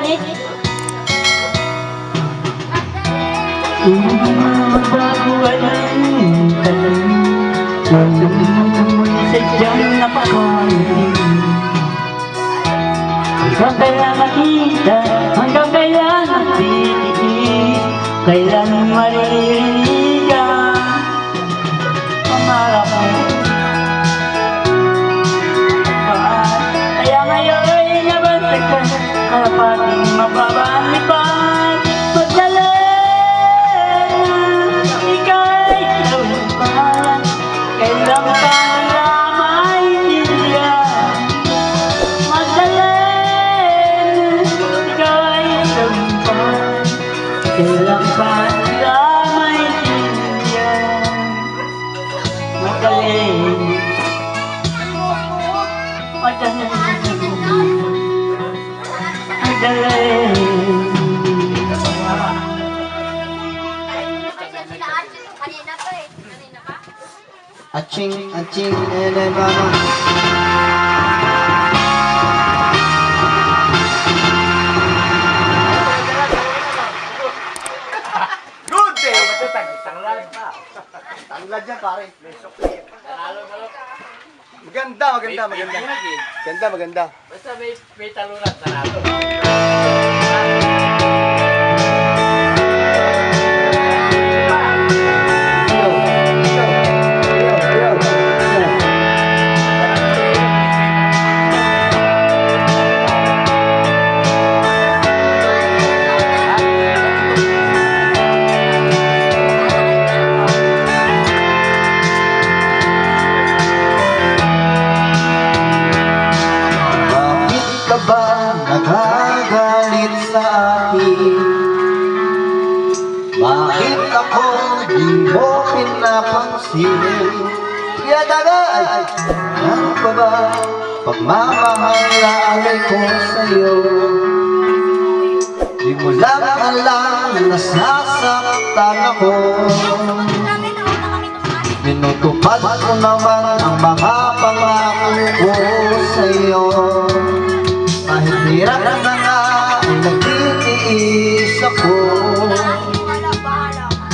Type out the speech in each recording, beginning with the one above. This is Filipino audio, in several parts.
technique. Hanggang kailan matitiis Kailan maririnig ang pangarap mo Kaya ngayon ay nabantagan ka Karapating Aching, aching, ele Tanglad yan pare. Maganda, maganda, maganda. Ganda, maganda. Basta may, may talunan, tanalo. Bakit akin? Bakit ako di mo pinapansin? Kaya dagay, ano pa ba pagmamahal ko sa'yo? Di mo lang alam na nasasaktan ako Minutupad ko naman ang mga pangako ko sa iyo Kahit hirap na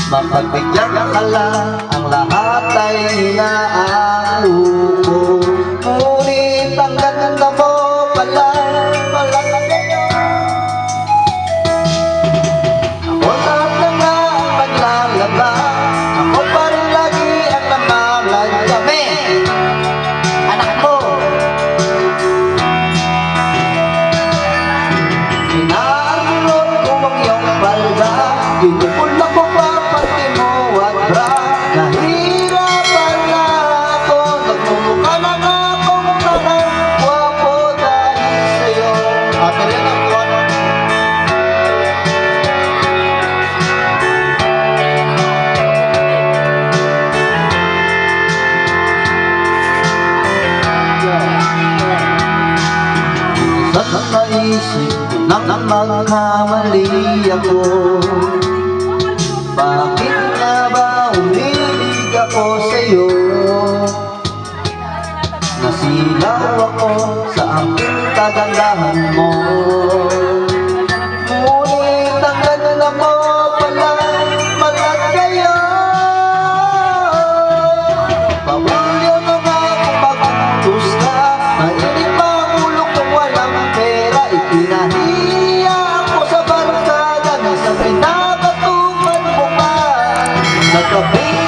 Mapagbigyan ka lang ang lahat ay inaano ko Ngunit ang ganda mo pala, pala Ako lahat na nga ang maglalaba Ako pa rin lagi ang namalag kami. Anak mo! Inaarunod ko ang iyong palda Pinupul na ko pa naisip na magkamali ako. Bakit nga ba umilig ako sa'yo? Nasilaw ako sa aking kagandahan mo Sa